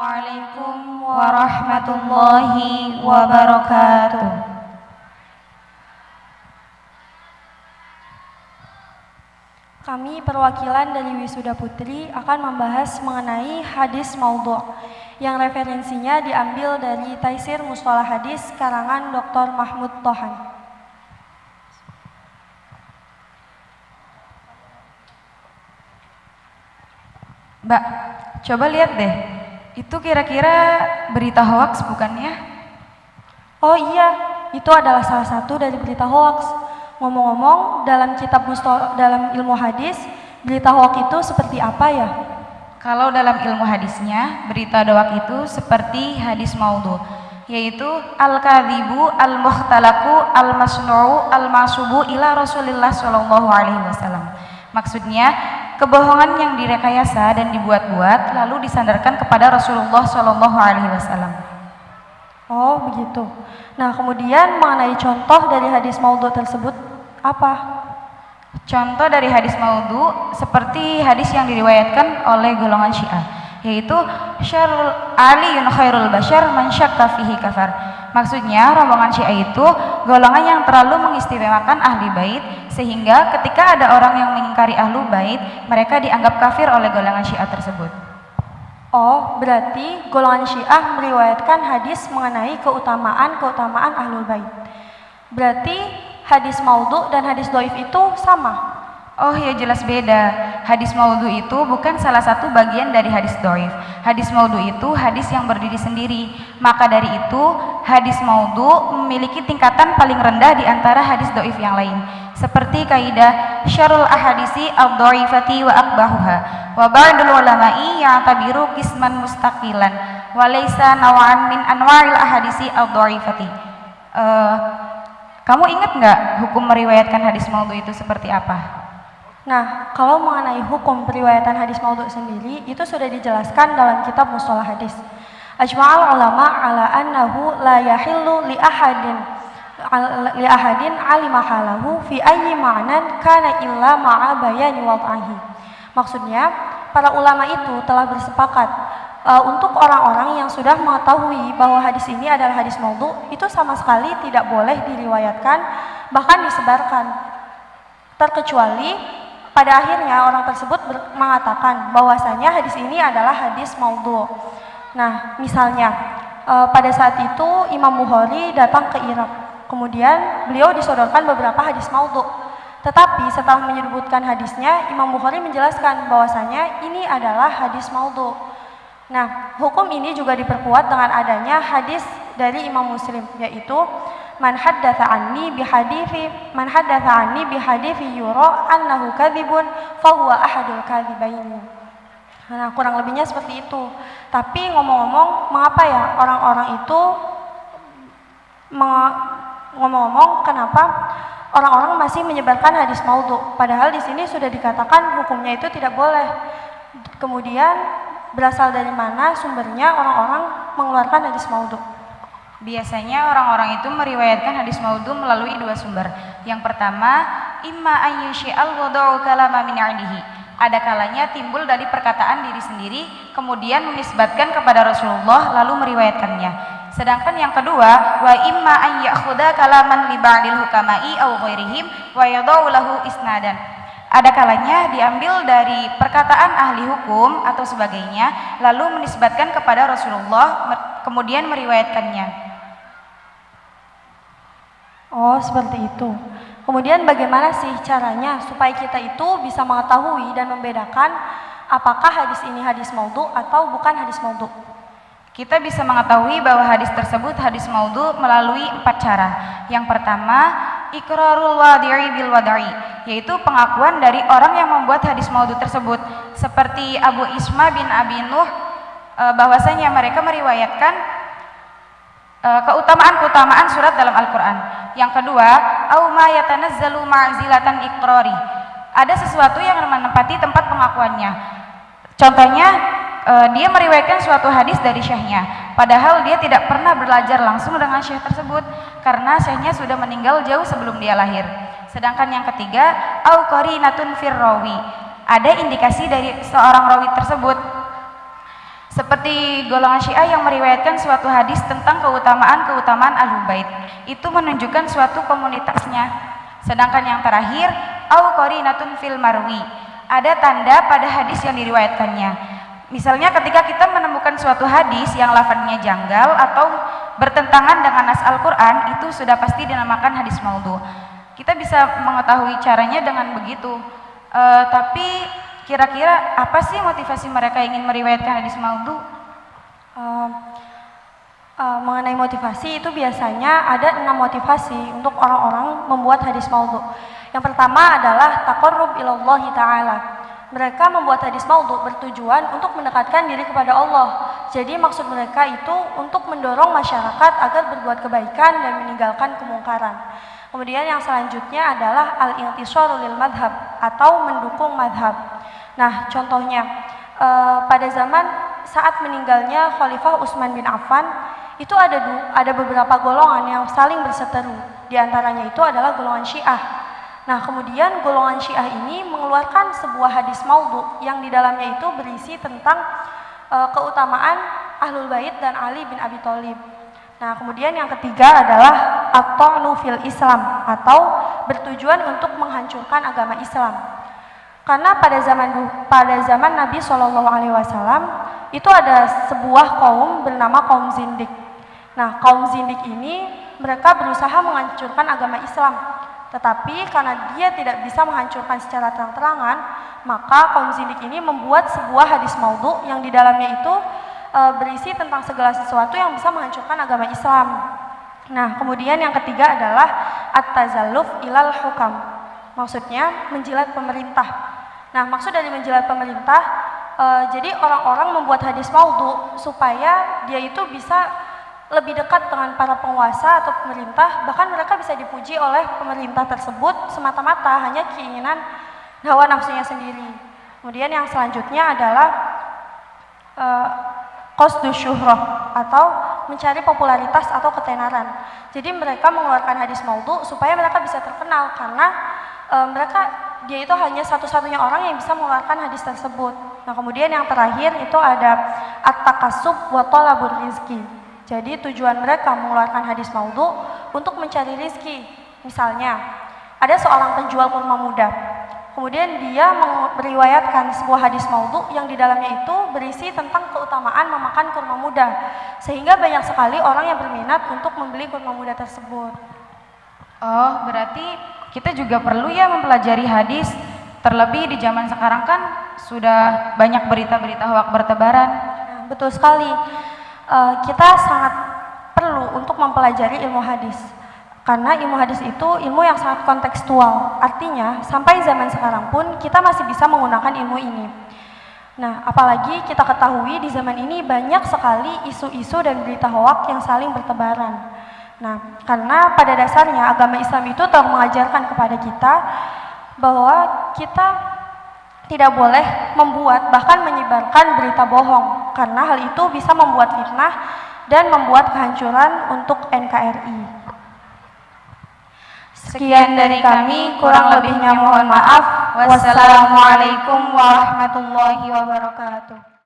Assalamualaikum warahmatullahi wabarakatuh. Kami perwakilan dari Wisuda Putri akan membahas mengenai hadis maudhu' yang referensinya diambil dari Taisir Mustalah Hadis karangan Dr. Mahmud Tohan. Mbak, coba lihat deh. Itu kira-kira berita hoax bukannya? Oh iya, itu adalah salah satu dari berita hoax. Ngomong-ngomong, dalam kitab Mustalah, dalam ilmu hadis, berita hoax itu seperti apa ya? Kalau dalam ilmu hadisnya, berita doak itu seperti hadis maudhu, yaitu al-kadhibu al-mukhtalaku al-masnu'u al-masubu ila Rasulillah sallallahu alaihi wasallam. Maksudnya, kebohongan yang direkayasa dan dibuat-buat lalu disandarkan kepada Rasulullah sallallahu alaihi wasallam. Oh, begitu. Nah, kemudian mengenai contoh dari hadis maudhu tersebut apa? Contoh dari hadis maudhu seperti hadis yang diriwayatkan oleh golongan Syiah, yaitu syarul aliyun khairul bashar man syakka fihi kafar. Maksudnya rombongan Syiah itu golongan yang terlalu mengistimewakan ahli bait sehingga ketika ada orang yang mengingkari ahlu bait, mereka dianggap kafir oleh golongan Syiah tersebut. Oh, berarti golongan Syiah meriwayatkan hadis mengenai keutamaan-keutamaan ahlul bait. Berarti hadis maudhu dan hadis doif itu sama? Oh ya jelas beda. Hadis maudhu itu bukan salah satu bagian dari hadis doif. Hadis maudhu itu hadis yang berdiri sendiri. Maka dari itu hadis maudhu memiliki tingkatan paling rendah di antara hadis doif yang lain. Seperti kaidah syarul ahadisi al-doifati wa akbahuha. Wa ba'dul ulama'i yang tabiru kisman mustaqilan. Wa nawa'an min anwa'il ahadisi al-doifati. Uh, kamu ingat nggak hukum meriwayatkan hadis maudhu itu seperti apa? Nah, kalau mengenai hukum periwayatan hadis maudhu sendiri, itu sudah dijelaskan dalam kitab Mustalah Hadis. Ajma'al ulama ala annahu la yahillu li ahadin li ahadin alima halahu fi ayyi ma'nan kana illa ma'a bayani wad'ahi. Maksudnya, para ulama itu telah bersepakat uh, untuk orang-orang yang sudah mengetahui bahwa hadis ini adalah hadis maudhu itu sama sekali tidak boleh diriwayatkan bahkan disebarkan terkecuali pada akhirnya orang tersebut mengatakan bahwasanya hadis ini adalah hadis maudhu. Nah, misalnya uh, pada saat itu Imam Bukhari datang ke Irak. Kemudian beliau disodorkan beberapa hadis maudhu. Tetapi setelah menyebutkan hadisnya, Imam Bukhari menjelaskan bahwasanya ini adalah hadis maudhu. Nah, hukum ini juga diperkuat dengan adanya hadis dari Imam Muslim yaitu man haddatsa anni bi hadithi man haddatsa anni bi hadithi yura annahu kadzibun fa huwa ahadul kadzibaini. Nah, kurang lebihnya seperti itu. Tapi ngomong-ngomong, mengapa ya orang-orang itu ngomong-ngomong kenapa orang-orang masih menyebarkan hadis maudhu padahal di sini sudah dikatakan hukumnya itu tidak boleh. Kemudian berasal dari mana sumbernya orang-orang mengeluarkan hadis maudhu? Biasanya orang-orang itu meriwayatkan hadis maudhu melalui dua sumber. Yang pertama, imma ayyushi'al wada'u kalama min Ada kalanya timbul dari perkataan diri sendiri, kemudian menisbatkan kepada Rasulullah lalu meriwayatkannya. Sedangkan yang kedua, wa imma an ya'khudha kalaman li ba'dil hukama'i aw ghairihim wa yadau lahu isnadan ada kalanya diambil dari perkataan ahli hukum atau sebagainya, lalu menisbatkan kepada Rasulullah, kemudian meriwayatkannya. Oh, seperti itu. Kemudian bagaimana sih caranya supaya kita itu bisa mengetahui dan membedakan apakah hadis ini hadis maudhu atau bukan hadis maudhu? Kita bisa mengetahui bahwa hadis tersebut hadis maudhu melalui empat cara. Yang pertama, ikrarul wadi'i bil wada'i, yaitu pengakuan dari orang yang membuat hadis maudhu tersebut. Seperti Abu Isma bin Abi Nuh, e, bahwasanya mereka meriwayatkan keutamaan-keutamaan surat dalam Al-Quran. Yang kedua, au ma yatanazzalu ma'zilatan ikrari. Ada sesuatu yang menempati tempat pengakuannya. Contohnya, uh, dia meriwayatkan suatu hadis dari syekhnya padahal dia tidak pernah belajar langsung dengan syekh tersebut karena syekhnya sudah meninggal jauh sebelum dia lahir sedangkan yang ketiga au qarinatun firrawi ada indikasi dari seorang rawi tersebut Seperti golongan Syiah yang meriwayatkan suatu hadis tentang keutamaan-keutamaan Ahlul Bait. Itu menunjukkan suatu komunitasnya. Sedangkan yang terakhir, au qarinatun fil marwi. Ada tanda pada hadis yang diriwayatkannya. Misalnya ketika kita menemukan suatu hadis yang lafadznya janggal atau bertentangan dengan nas Al-Qur'an, itu sudah pasti dinamakan hadis maudhu. Kita bisa mengetahui caranya dengan begitu. Uh, tapi Kira-kira apa sih motivasi mereka ingin meriwayatkan hadis maudhu? Uh, uh, mengenai motivasi itu biasanya ada enam motivasi untuk orang-orang membuat hadis maudhu. Yang pertama adalah taqarrub ilallahi ta'ala. Mereka membuat hadis maudhu bertujuan untuk mendekatkan diri kepada Allah. Jadi maksud mereka itu untuk mendorong masyarakat agar berbuat kebaikan dan meninggalkan kemungkaran. Kemudian yang selanjutnya adalah al-intisaru lil madhab atau mendukung madhab. Nah, contohnya uh, pada zaman saat meninggalnya Khalifah Utsman bin Affan itu ada ada beberapa golongan yang saling berseteru. Di antaranya itu adalah golongan Syiah. Nah, kemudian golongan Syiah ini mengeluarkan sebuah hadis maudhu yang di dalamnya itu berisi tentang uh, keutamaan Ahlul Bait dan Ali bin Abi Thalib. Nah, kemudian yang ketiga adalah at-ta'nu fil Islam atau bertujuan untuk menghancurkan agama Islam. Karena pada zaman pada zaman Nabi Shallallahu Alaihi Wasallam itu ada sebuah kaum bernama kaum Zindik. Nah, kaum Zindik ini mereka berusaha menghancurkan agama Islam. Tetapi karena dia tidak bisa menghancurkan secara terang-terangan, maka kaum Zindik ini membuat sebuah hadis maudhu yang di dalamnya itu e, berisi tentang segala sesuatu yang bisa menghancurkan agama Islam. Nah, kemudian yang ketiga adalah at-tazalluf ilal hukam. Maksudnya menjilat pemerintah. Nah, maksud dari menjilat pemerintah, e, jadi orang-orang membuat hadis maudhu supaya dia itu bisa lebih dekat dengan para penguasa atau pemerintah, bahkan mereka bisa dipuji oleh pemerintah tersebut semata-mata hanya keinginan hawa nafsunya sendiri. Kemudian yang selanjutnya adalah e, qasdu syuhrah atau mencari popularitas atau ketenaran. Jadi mereka mengeluarkan hadis maudhu supaya mereka bisa terkenal karena e, mereka dia itu hanya satu-satunya orang yang bisa mengeluarkan hadis tersebut. Nah, kemudian yang terakhir itu ada at-takasub wa talabur rizki. Jadi tujuan mereka mengeluarkan hadis maudhu untuk mencari rizki. Misalnya, ada seorang penjual kurma muda. Kemudian dia meriwayatkan sebuah hadis maudhu yang di dalamnya itu berisi tentang keutamaan memakan kurma muda. Sehingga banyak sekali orang yang berminat untuk membeli kurma muda tersebut. Oh, berarti kita juga perlu ya mempelajari hadis terlebih di zaman sekarang kan sudah banyak berita-berita hoak bertebaran nah, betul sekali uh, kita sangat perlu untuk mempelajari ilmu hadis karena ilmu hadis itu ilmu yang sangat kontekstual artinya sampai zaman sekarang pun kita masih bisa menggunakan ilmu ini Nah, apalagi kita ketahui di zaman ini banyak sekali isu-isu dan berita hoak yang saling bertebaran. Nah, karena pada dasarnya agama Islam itu telah mengajarkan kepada kita bahwa kita tidak boleh membuat bahkan menyebarkan berita bohong karena hal itu bisa membuat fitnah dan membuat kehancuran untuk NKRI. Sekian dari kami, kurang lebihnya mohon maaf. Wassalamualaikum warahmatullahi wabarakatuh.